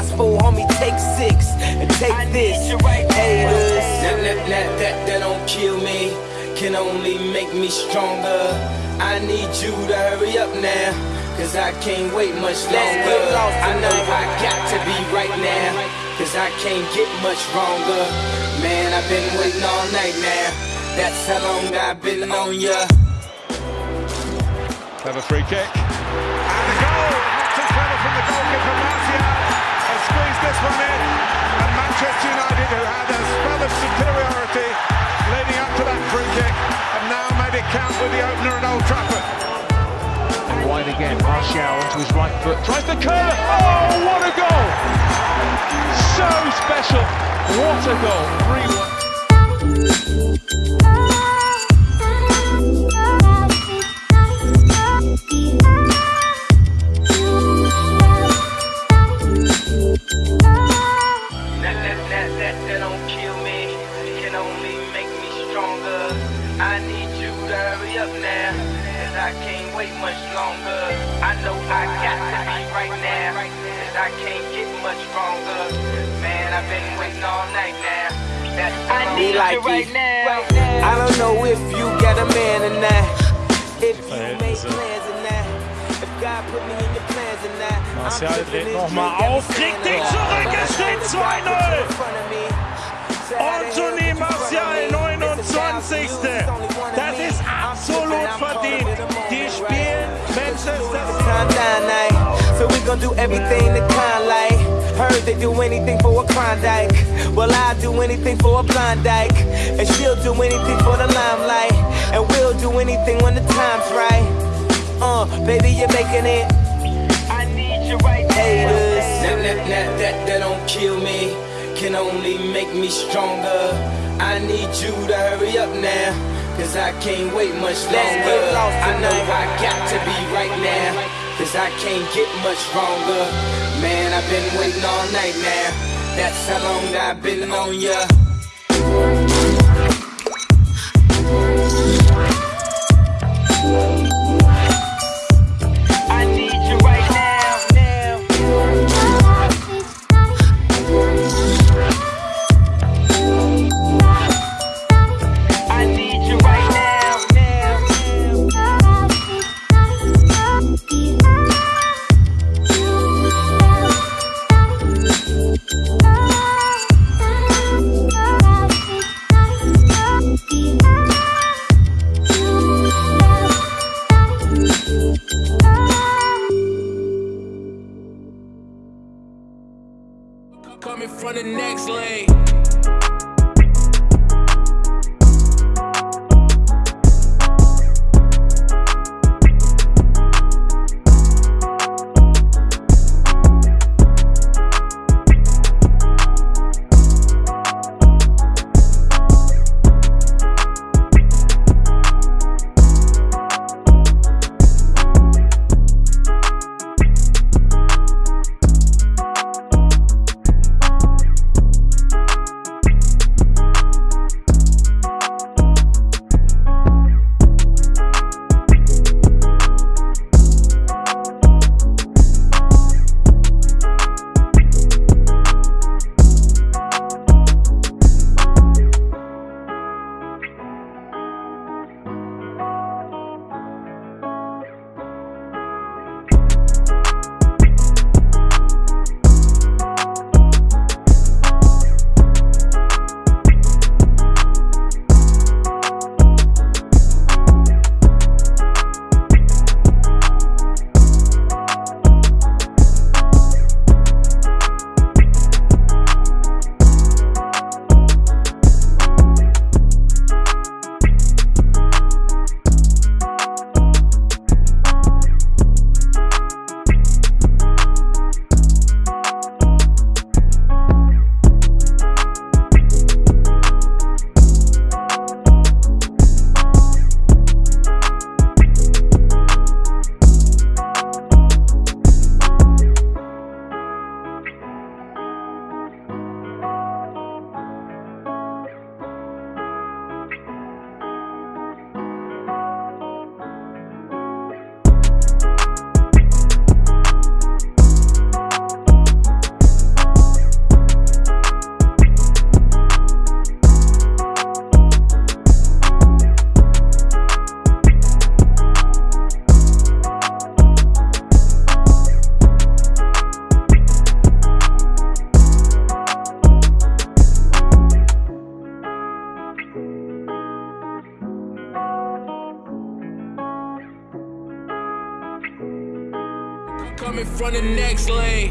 gospel, homie, take six and take this. Haters. That, that, that, that, that don't kill me, can only make me stronger. I need you to hurry up now, cause I can't wait much longer. I know. I got to be right now, cause I can't get much wronger. Man, I've been waiting all night now, that's how long I've been on ya. Have a free kick. And the goal! Not too clever from the goalkeeper, Martial. One in. And Manchester United, who had a spell of superiority leading up to that free kick, have now made it count with the opener at Old Trafford. And wide again, Martial onto his right foot, tries the curve. Oh, what a goal! So special. What a goal. 3 1. That, that, that don't kill me, can only make me stronger. I need you to hurry up now, cause I can't wait much longer. I know I got to be right now, cause I can't get much stronger. Man, I've been waiting all night now. That's I need like you right it. now. I don't know if you got a man or not. If you make plans or not. If God put me in Martial dripping dreht this noch mal drink every auf, kriegt den single zurück, es steht God put you 2-0. in front of me. So how the hell Anthony get you in front of Martial, 29. It's a job for you, it's only one of Das ist absolut tripping, I'm caught up verdient. in the moment, Die spielen Manchester Calm down. So we gon' do everything the kind like. Heard they do anything for a Klondike. Well, I'll do anything for a Klondike. And she'll do anything for the limelight. And we'll do anything when the time's right. Uh, baby, you're making it. Haters. That, that, that, that, that don't kill me, can only make me stronger. I need you to hurry up now, cause I can't wait much longer. I know. I got to be right now, cause I can't get much stronger. Man, I've been waiting all night now, that's how long I've been on ya. From the next lane. in front of next lane.